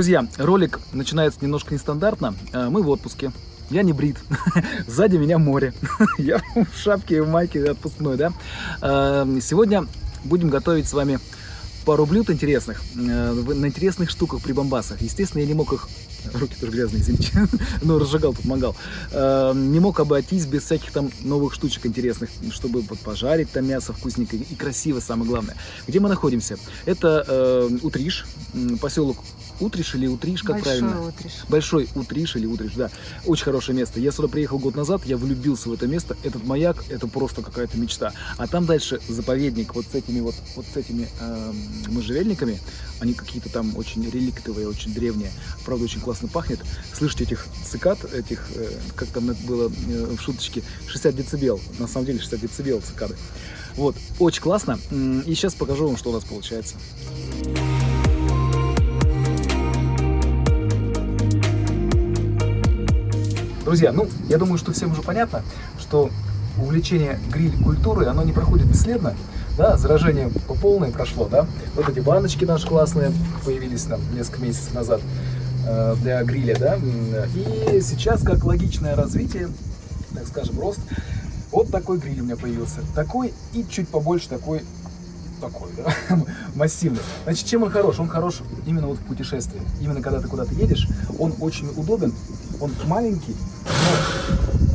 Друзья, ролик начинается немножко нестандартно. Э, Мы в отпуске. Я не брит. Сзади меня море. Я в шапке и в майке отпускной, да? Э, Сегодня будем готовить с вами пару блюд интересных, э, на интересных штуках при бомбасах. Естественно, я не мог их... Руки тоже грязные, извините. Ну, разжигал. Э, Не мог обойтись без всяких там новых штучек интересных, чтобы пожарить там мясо вкусненько и красиво, самое главное. Где мы находимся? Это Утриш, поселок Утриш или Утриш, как Большой правильно? утриш. Большой Утриш или Утриш, да. Очень хорошее место. Я сюда приехал год назад, я влюбился в это место. Этот маяк, это просто какая-то мечта. А там дальше заповедник вот с этими вот, вот с этими эм, можжевельниками. Они какие-то там очень реликтовые, очень древние. Правда, очень классно пахнет. Слышите этих цикад, этих, э, как там это было э, в шуточке, 60 децибел. На самом деле 60 децибел цикады. Вот, очень классно. И сейчас покажу вам, что у нас получается. Друзья, ну, я думаю, что всем уже понятно, что увлечение гриль-культурой, оно не проходит бесследно, да, заражение по полной прошло, да, вот эти баночки наши классные появились там несколько месяцев назад э, для гриля, да, и сейчас, как логичное развитие, так скажем, рост, вот такой гриль у меня появился, такой и чуть побольше такой, такой, да, массивный. Значит, чем он хорош? Он хорош именно вот в путешествии, именно когда ты куда-то едешь, он очень удобен, он маленький,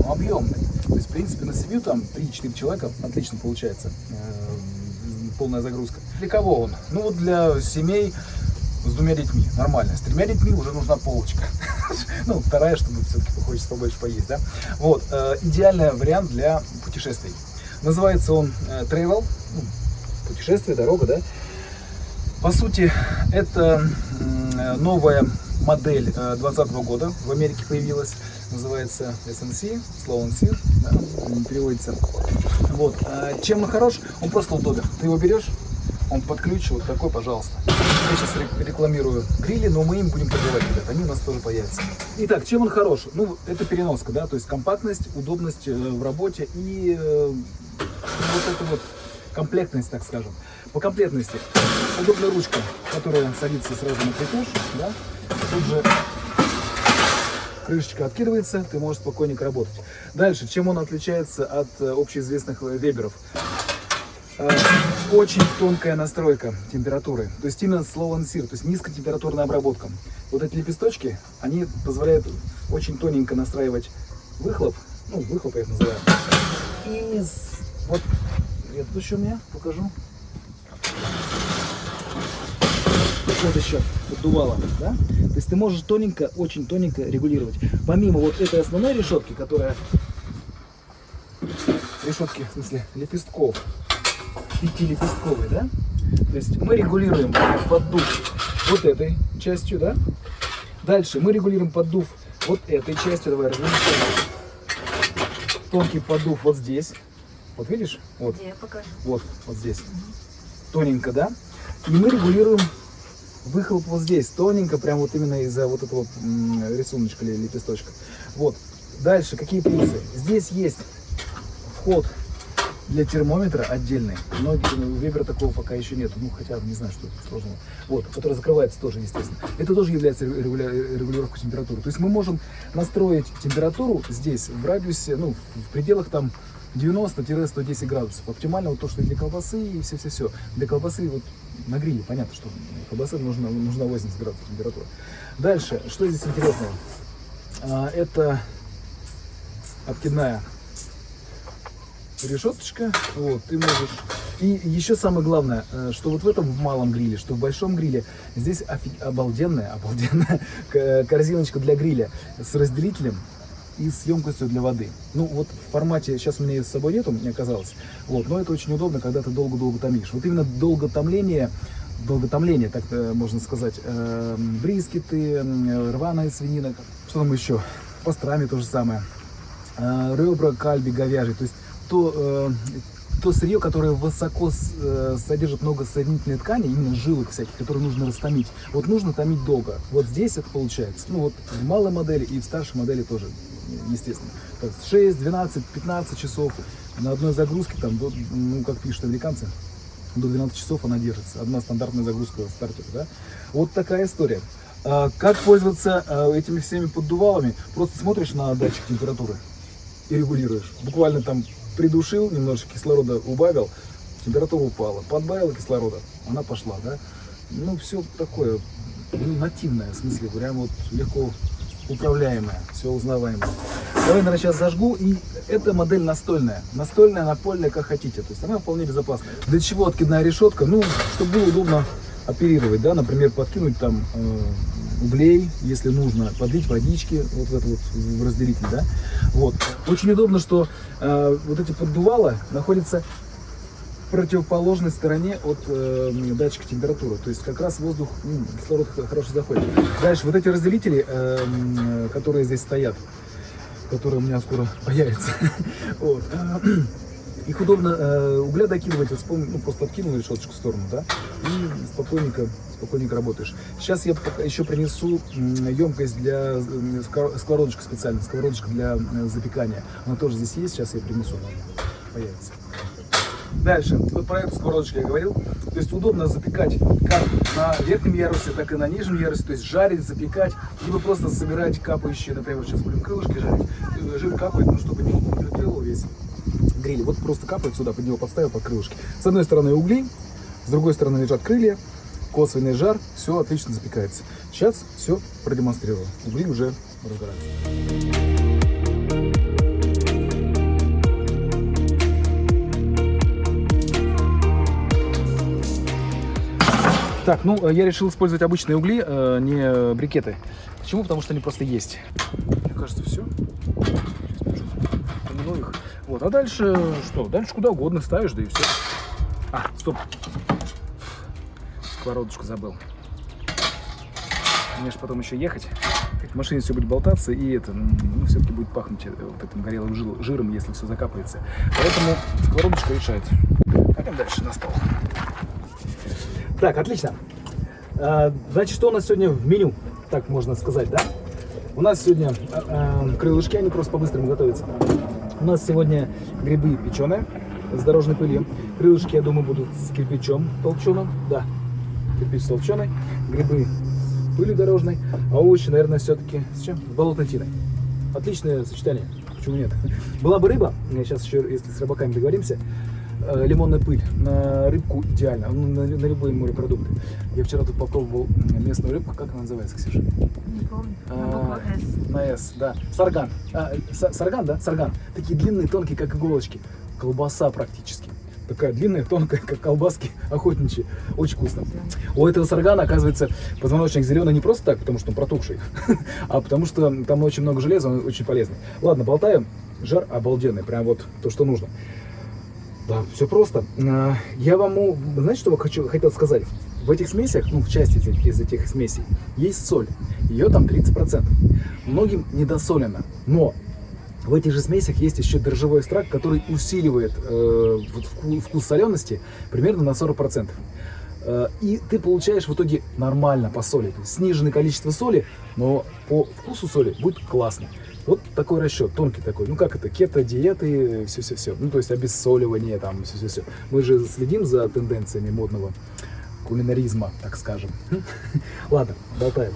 объемный. То есть, в принципе, на семью там 3-4 человека отлично получается. э, Полная загрузка. Для кого он? Ну, вот для семей с двумя детьми. Нормально. С тремя детьми уже нужна полочка. Ну, вторая, чтобы все-таки хочется побольше поесть, да? Вот. э, Идеальный вариант для путешествий. Называется он э, Travel. Ну, Путешествие, дорога, да? По сути, это новая модель 2020 года в Америке появилась, называется SNC, Slow and Sear, да, переводится. Вот. а Чем он хорош? Он просто удобен. Ты его берешь, он под ключ, вот такой, пожалуйста. Я сейчас ре- рекламирую грили, но мы им будем торговать, ребят, они у нас тоже появятся. Итак, чем он хорош? Ну, это переноска, да, то есть компактность, удобность э, в работе и э, вот это вот комплектность, так скажем. По комплектности удобная ручка, которая садится сразу на крепеж, да, тут же крышечка откидывается, ты можешь спокойненько работать. Дальше, чем он отличается от э, общеизвестных э, веберов? Э, Очень тонкая настройка температуры, то есть именно slow and то есть низкотемпературная обработка. Вот эти лепесточки, они позволяют очень тоненько настраивать выхлоп, ну, выхлоп я их называю. И вот, это еще у меня, покажу. Вот еще поддувало, да? То есть ты можешь тоненько, очень тоненько регулировать. Помимо вот этой основной решетки, которая решетки, в смысле, лепестков, пятилепестковой, да? То есть мы регулируем поддув вот этой частью, да? Дальше мы регулируем поддув вот этой частью. Давай развернем. Тонкий поддув вот здесь. Вот видишь? Вот. Я покажу? Вот, вот здесь. Тоненько, да? И мы регулируем выхлоп вот здесь, тоненько, прям вот именно из-за вот этого рисуночка или лепесточка. Вот. Дальше, какие плюсы? Здесь есть вход для термометра отдельный. Многие, ну, у Вебера такого пока еще нет. Ну, хотя, не знаю, что тут сложного. Вот, который закрывается тоже, естественно. Это тоже является регуля- регулировкой температуры. То есть мы можем настроить температуру здесь в радиусе, ну, в пределах там 90-110 градусов. Оптимально вот то, что для колбасы и все-все-все. Для колбасы вот на гриле, понятно, что колбасы нужна, нужна 80 градусов температура. Дальше, что здесь интересного? А, это откидная решеточка. Вот, ты можешь... И еще самое главное, э, что вот в этом в малом гриле, что в большом гриле, здесь офи- обалденная, обалденная корзиночка для гриля с разделителем и с емкостью для воды. Ну вот в формате, сейчас у меня с собой нету, не оказалось, вот, но это очень удобно, когда ты долго-долго томишь. Вот именно долготомление, долготомление, так э, можно сказать, э, брискеты, э, рваная свинина, что там еще, пастрами то же самое, э, ребра кальби говяжий, то есть то, э, то сырье, которое высоко э, содержит много соединительной ткани, именно жилок всяких, которые нужно растомить. Вот нужно томить долго. Вот здесь это получается. Ну вот в малой модели и в старшей модели тоже, естественно. Так, 6, 12, 15 часов на одной загрузке, там, ну, как пишут американцы, до 12 часов она держится. Одна стандартная загрузка стартера, да. Вот такая история. А, как пользоваться а, этими всеми поддувалами? Просто смотришь на датчик температуры и регулируешь. Буквально там придушил, немножко кислорода убавил, температура упала. Подбавил кислорода, она пошла, да? Ну, все такое ну, нативное, в смысле, прям вот легко управляемое, все узнаваемое. Давай, наверное, сейчас зажгу, и эта модель настольная. Настольная, напольная, как хотите. То есть она вполне безопасна. Для чего откидная решетка? Ну, чтобы было удобно оперировать, да, например, подкинуть там э, углей, если нужно, подлить водички вот в этот вот в разделитель, да. Вот. Очень удобно, что э, вот эти поддувала находятся в противоположной стороне от э, датчика температуры. То есть как раз воздух, ну, кислород хорошо заходит. Дальше вот эти разделители, э, которые здесь стоят, которые у меня скоро появятся, вот, э, их удобно э, угля докидывать, вот, ну, просто откинул решеточку в сторону, да, и спокойненько, спокойненько работаешь. Сейчас я еще принесу емкость для сковородочка специально, сковородочка для э, запекания. Она тоже здесь есть, сейчас я принесу, появится. Дальше, вот про эту сковородочку я говорил. То есть удобно запекать как на верхнем ярусе, так и на нижнем ярусе. То есть жарить, запекать, либо просто собирать капающие, например, сейчас будем крылышки жарить. Э, жир капает, ну чтобы не накрыло весь гриль. Вот просто капает сюда, под него подставил под крылышки. С одной стороны угли, с другой стороны лежат крылья, косвенный жар, все отлично запекается. Сейчас все продемонстрирую. Угли уже разгораются. Так, ну, э, я решил использовать обычные угли, э, не брикеты. Почему? Потому что они просто есть. Мне кажется, все. Помяну их. Вот, а дальше что? Дальше куда угодно ставишь, да и все. А, стоп. Сковородочку забыл. Мне же потом еще ехать. В машине все будет болтаться, и это, ну, все-таки будет пахнуть э, вот этим горелым жиром, если все закапается. Поэтому сковородочка решает. Пойдем дальше на стол. Так, отлично. А, значит, что у нас сегодня в меню, так можно сказать, да? У нас сегодня э, крылышки, они просто по-быстрому готовятся. У нас сегодня грибы печеные с дорожной пылью. Крылышки, я думаю, будут с кирпичом толченым. Да, кирпич с толченой. Грибы с пылью дорожной. А овощи, наверное, все-таки с чем? С болотной тиной. Отличное сочетание. Почему нет? Была бы рыба, сейчас еще, если с рыбаками договоримся, Э, лимонная пыль на рыбку идеально, ну, на, на любые морепродукты. Я вчера тут попробовал местную рыбку, как она называется, Ксюша? Не помню. А, на С. На С, да. Сарган. А, сарган, да? Сарган. Такие длинные, тонкие, как иголочки. Колбаса практически. Такая длинная, тонкая, как колбаски охотничьи. Очень вкусно. У этого саргана, оказывается, позвоночник зеленый не просто так, потому что он протухший, а потому что там очень много железа, он очень полезный. Ладно, болтаем. Жар обалденный, прям вот то, что нужно. Да, все просто. А, я вам, знаете, что я хочу, хотел сказать? В этих смесях, ну, в части из этих смесей, есть соль. Ее там 30%. Многим недосолено. Но в этих же смесях есть еще дрожжевой экстракт, который усиливает э, вкус солености примерно на 40%. Э, и ты получаешь в итоге нормально по соли. Сниженное количество соли, но по вкусу соли будет классно. Вот такой расчет, тонкий такой. Ну как это, кето, диеты, все-все-все. Ну то есть обессоливание, там, все-все-все. Мы же следим за тенденциями модного кулинаризма, так скажем. Ладно, болтаем.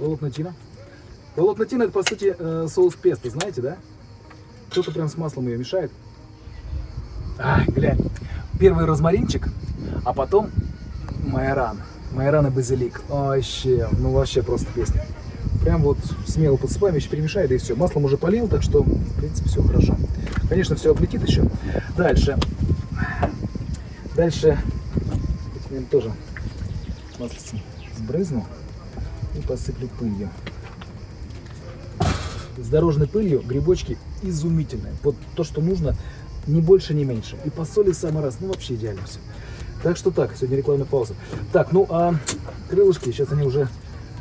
Волокнотина. Волокнотина это по сути э, соус песто, знаете, да? Кто-то прям с маслом ее мешает. Ай, глянь. Первый розмаринчик, а потом майоран. Майоран и базилик. Вообще, ну вообще просто песня. Прям вот смело подсыпаем, еще перемешай, да и все. Маслом уже полил, так что, в принципе, все хорошо. Конечно, все облетит еще. Дальше. Дальше. Я тоже маслицем сбрызну и посыплю пылью. С дорожной пылью грибочки изумительные. Вот то, что нужно, ни больше, ни меньше. И по соли самый раз, ну вообще идеально все. Так что так, сегодня рекламная пауза. Так, ну а крылышки, сейчас они уже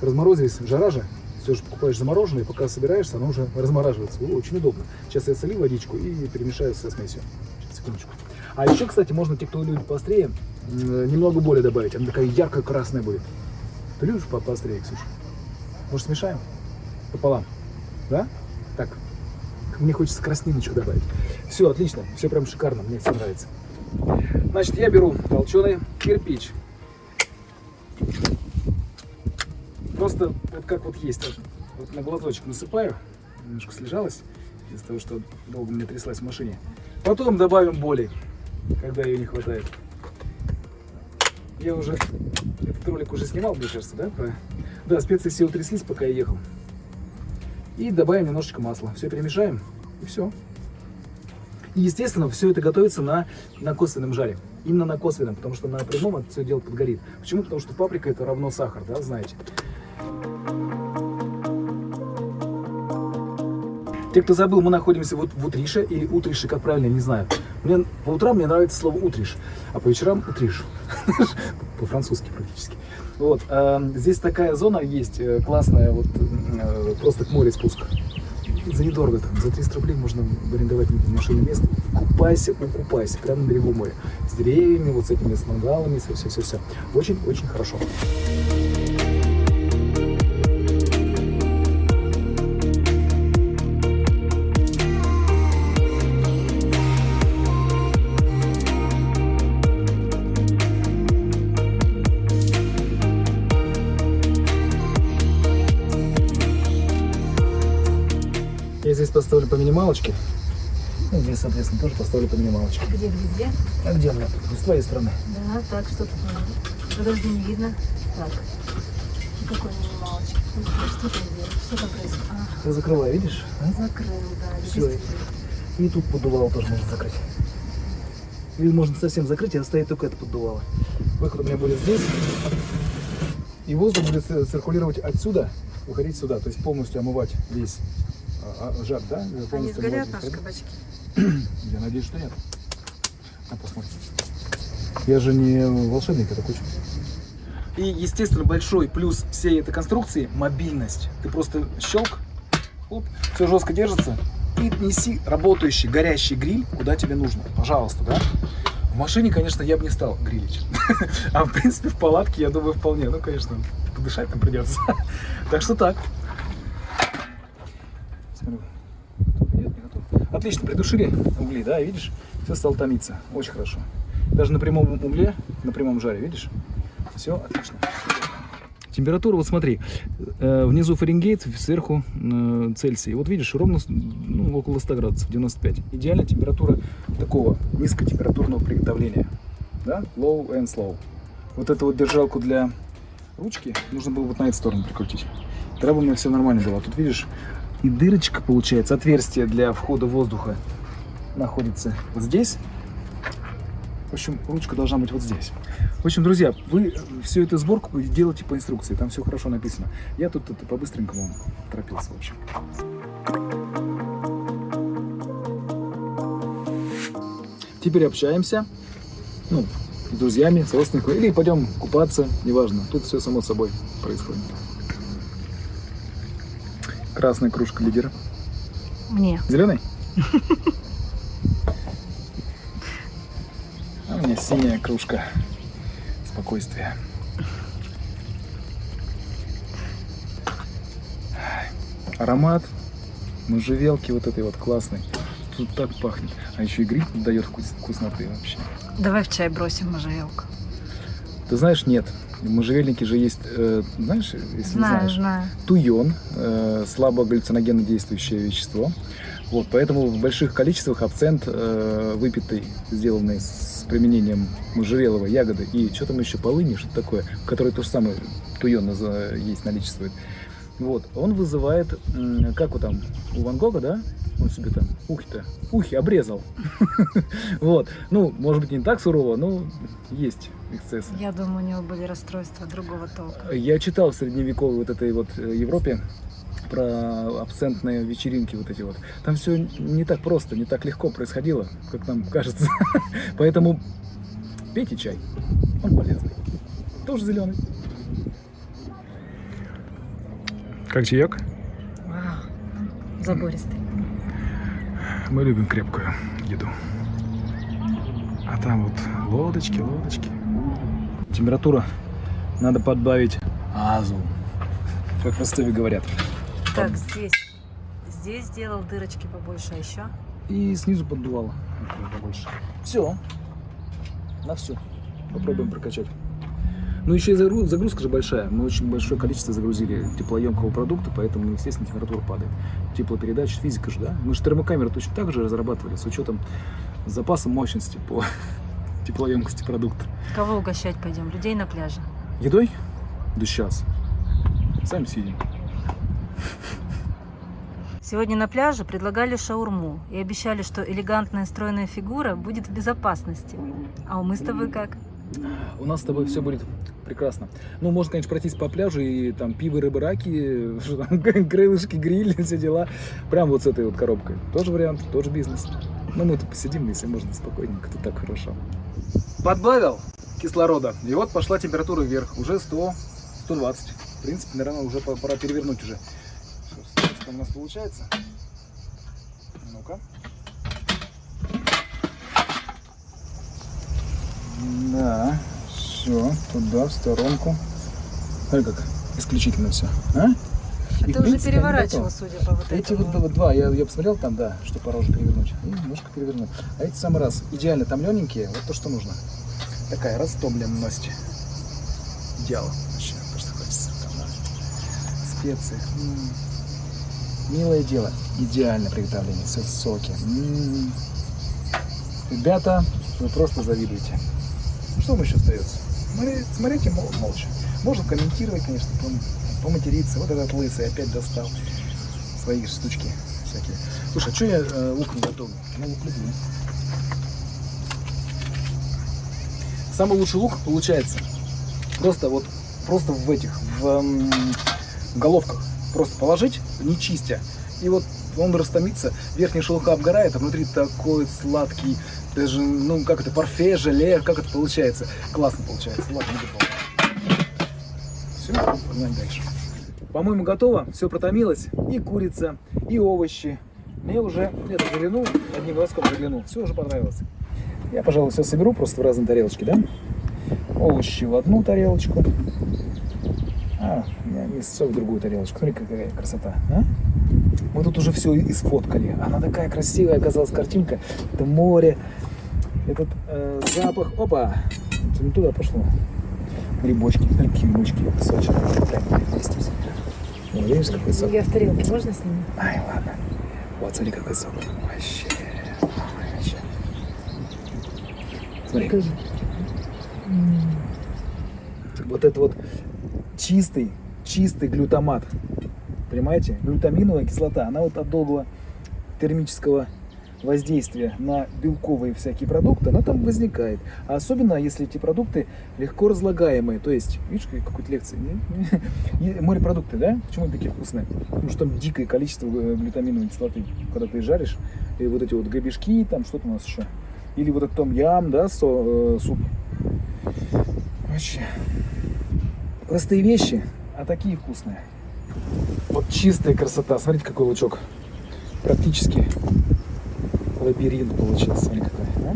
разморозились, жара же. Все же покупаешь замороженные, пока собираешься, оно уже размораживается. О, очень удобно. Сейчас я солю водичку и перемешаю со смесью. Сейчас, секундочку. А еще, кстати, можно, те, кто любит поострее, немного боли добавить. Она такая яркая красная будет. Ты любишь поострее, Ксюша? Может, смешаем? Пополам. Да? Так. Мне хочется красниночку добавить. Все, отлично. Все прям шикарно. Мне все нравится. Значит, я беру толченый кирпич. Просто вот как вот есть. Вот, на глазочек насыпаю. Немножко слежалась из-за того, что долго мне тряслась в машине. Потом добавим боли, когда ее не хватает. Я уже этот ролик уже снимал, мне кажется, да? Про... Да, специи все утряслись, пока я ехал. И добавим немножечко масла. Все перемешаем, и все. И, естественно, все это готовится на, на косвенном жаре. Именно на косвенном, потому что на прямом это все дело подгорит. Почему? Потому что паприка это равно сахар, да, знаете. Те, кто забыл, мы находимся вот в Утрише, или Утрише, как правильно, не знаю. Мне, по утрам мне нравится слово Утриш, а по вечерам Утриш. По-французски практически. Вот, э, здесь такая зона есть э, классная, вот э, просто к морю спуск. За недорого там, за 300 рублей можно арендовать машину место. Купайся, укупайся, прямо на берегу моря. С деревьями, вот с этими с мангалами, все-все-все. Очень-очень хорошо. Минималочке. Ну, здесь, соответственно, тоже поставлю по минималочке. Где, где, где? А где она? С твоей стороны. Да, так, что тут надо? Подожди, не видно. Так. Какой минималочек? Что там делать? Что там происходит? А, Ты закрывай, видишь? а? закрыл, да. Всё. действительно. И тут поддувало тоже можно закрыть. Или можно совсем закрыть и оставить только это поддувало. Выход у меня будет здесь. И воздух будет ци- циркулировать отсюда, уходить сюда. То есть полностью омывать весь а, а, жар, да? Они сгорят, наши кабачки? Я надеюсь, что нет. А посмотрим. Я же не волшебник, это куча. И, естественно, большой плюс всей этой конструкции – мобильность. Ты просто щелк, оп, все жестко держится, и неси работающий, горящий гриль, куда тебе нужно. Пожалуйста, да? В машине, конечно, я бы не стал грилить. А, в принципе, в палатке, я думаю, вполне. Ну, конечно, подышать там придется. Так что так. Нет, не готов. Отлично, придушили угли, да, видишь? Все стало томиться. Очень хорошо. Даже на прямом угле, на прямом жаре, видишь? Все отлично. Температура, вот смотри, э, внизу Фаренгейт, сверху э, Цельсий. Вот видишь, ровно ну, около 100 градусов, 95. Идеальная температура такого низкотемпературного приготовления. Да? Low and slow. Вот эту вот держалку для ручки нужно было вот на эту сторону прикрутить. Тогда бы у меня все нормально было. Тут видишь, и дырочка получается, отверстие для входа воздуха находится вот здесь. В общем, ручка должна быть вот здесь. В общем, друзья, вы всю эту сборку делаете по инструкции, там все хорошо написано. Я тут это по-быстренькому торопился, в общем. Теперь общаемся, ну, с друзьями, с родственниками, или пойдем купаться, неважно. Тут все само собой происходит. Красная кружка лидера. Мне. Зеленый? А у меня синяя кружка спокойствия. Аромат можжевелки вот этой вот классной. Тут так пахнет. А еще и гриб дает вкус- вкусноты вообще. Давай в чай бросим можжевелку. Ты знаешь, нет. В можжевельнике же есть, э, знаешь, если не Знаю, знаешь, знаю. туйон, э, слабо галлюциногенно действующее вещество. Вот, поэтому в больших количествах абсент э, выпитый, сделанный с применением можжевеловой ягоды и что там еще, полыни, что такое, который то же самое туйон наза- есть, наличествует. Вот, он вызывает, как вот там, у Ван Гога, да? Он себе там ухи-то, ухи обрезал. Вот, ну, может быть, не так сурово, но есть эксцессы. Я думаю, у него были расстройства другого толка. Я читал в средневековой вот этой вот э, Европе про абсентные вечеринки вот эти вот. Там все не так просто, не так легко происходило, как нам кажется. Поэтому пейте чай, он полезный. Тоже зеленый. Как чаек? Вау. Забористый. Мы любим крепкую еду. А там вот лодочки, лодочки. Температура надо подбавить азу. Как в Ростове говорят. Так, здесь. Здесь сделал дырочки побольше, а еще? И снизу поддувало побольше. Все. На все. Попробуем прокачать. Ну, еще и загру- загрузка же большая. Мы очень большое количество загрузили теплоемкого продукта, поэтому, естественно, температура падает. Теплопередача, физика же, да? Мы же термокамеры точно так же разрабатывали с учетом запаса мощности по теплоемкости продукта. Кого угощать пойдем? Людей на пляже. Едой? Да сейчас. Сами сидим. Сегодня на пляже предлагали шаурму и обещали, что элегантная стройная фигура будет в безопасности. А мы с тобой как? У нас с тобой все будет прекрасно. Ну, можно, конечно, пройтись по пляжу и там пиво, рыба, раки, крылышки, гриль, все дела. Прям вот с этой вот коробкой. Тоже вариант, тоже бизнес. Ну, мы тут посидим, если можно, спокойненько. Тут так хорошо. Подбавил кислорода, и вот пошла температура вверх. Уже 100, 120. В принципе, наверное, уже по- пора перевернуть уже. Что, у нас получается? Ну-ка. Да, все, туда, в сторонку. Смотри, как исключительно все. А? И, уже принципе, они переворачивал, судя по вот Эти этому. вот, два, я, я посмотрел там, да, что пора уже перевернуть. И немножко перевернул. А эти самый раз идеально томлененькие, вот то, что нужно. Такая растомленность. Идеал. Вообще, просто хочется. Там, да. Специи. М. Милое дело. Идеально приготовление. Все в соке. М. Ребята, вы просто завидуете. Ну, Что вам еще остается? Смотри- Смотрите мол- молча. Можно комментировать, конечно, пом- поматериться. Вот этот лысый опять достал свои штучки всякие. Слушай, а что я э, лук не готовлю? Я лук люблю. Самый лучший лук получается просто вот просто в этих в, м, в головках просто положить, не чистя, и вот он растомится, верхняя шелуха обгорает, а внутри такой сладкий, даже, ну, как это, парфе, желе, как это получается. Классно получается. Ладно, не. Все, погнали дальше. По-моему, готово. Все протомилось. И курица, и овощи. Мне уже, где-то заглянул, одним глазком заглянул. Все уже понравилось. Я, пожалуй, все соберу просто в разные тарелочки, да? Овощи в одну тарелочку. А, мясо в другую тарелочку. Смотри, какая красота, а? Мы тут уже все исфоткали. Она такая красивая оказалась картинка. Это море, этот э, запах. Опа! Это туда пошло. Грибочки. Какие грибочки. Сочные. Прям. Вот, видишь, какой сок? Я в тарелке, можно снимать? Ай, ладно. Вот, смотри, какой сок. Вообще. вообще. Смотри. Покажи. вот это вот чистый, чистый глютамат. Понимаете? Глютаминовая кислота, она вот от долгого термического воздействия на белковые всякие продукты, она там возникает. А особенно, если эти продукты легко разлагаемые. То есть, видишь, как- какую-то лекцию? не? И Морепродукты, да? Почему они такие вкусные? Потому что там дикое количество э, глютаминовой кислоты. Когда ты жаришь, и вот эти вот гребешки, там что-то у нас еще. Или вот этот том ям, да, со- э, суп. Вообще. Простые вещи, а такие вкусные. Вот чистая красота. Смотрите, какой лучок. Практически лабиринт получился. Смотри, какой. а?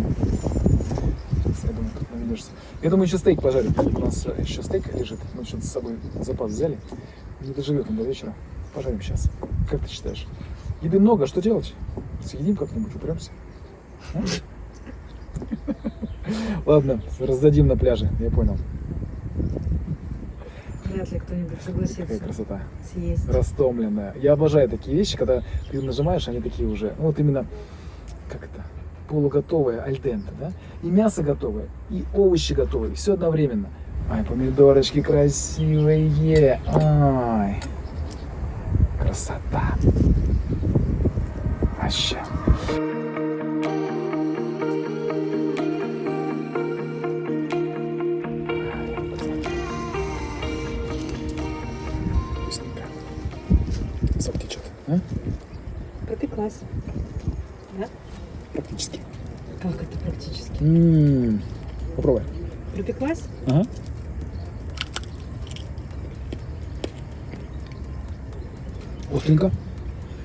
Сейчас, я думаю, тут наведешься. Я думаю, еще стейк пожарим. У нас э, еще стейк лежит. Мы что-то с собой запас взяли. Не доживет он до вечера. Пожарим сейчас. Как ты считаешь? Еды много, что делать? Съедим как-нибудь, упремся. Ладно, раздадим на пляже, я понял. Вряд ли кто-нибудь Какая согласится красота. съесть. растомленная. Я обожаю такие вещи, когда ты нажимаешь, они такие уже, ну вот именно, как это, полуготовые, альденте, да? И мясо готовое, и овощи готовые, все одновременно. Ай, помидорочки красивые, ай, красота. Вообще. Сок течет, а? Пропеклась. Да? Практически. Как это практически? М, Попробуй. Пропеклась? Ага. Остренько.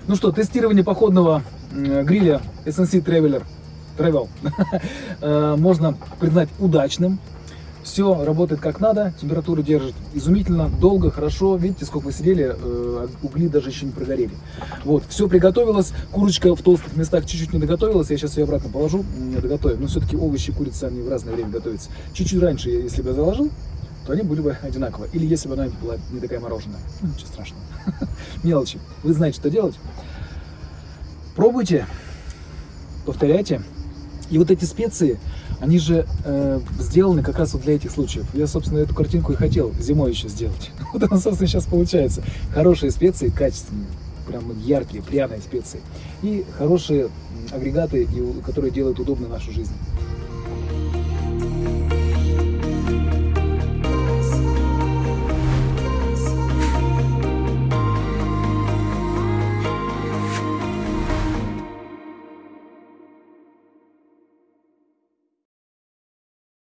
Ну что, тестирование походного м, гриля SNC Traveler Travel э, можно признать удачным. Все работает как надо, температуру держит изумительно, долго, хорошо. Видите, сколько мы сидели, э, угли даже еще не прогорели. Вот, все приготовилось. Курочка в толстых местах чуть-чуть не доготовилась. Я сейчас ее обратно положу, не доготовим. Но все-таки овощи, курица, они в разное время готовятся. Чуть-чуть раньше, если бы я заложил, то они были бы одинаковые. Или если бы она была не такая мороженая. Ну, ничего страшного. Мелочи. Вы знаете, что делать. Пробуйте, повторяйте. И вот эти специи, они же э, сделаны как раз вот для этих случаев. Я, собственно, эту картинку и хотел зимой еще сделать. Вот она, собственно, сейчас получается. Хорошие специи, качественные, прям яркие, пряные специи. И хорошие агрегаты, которые делают удобно нашу жизнь.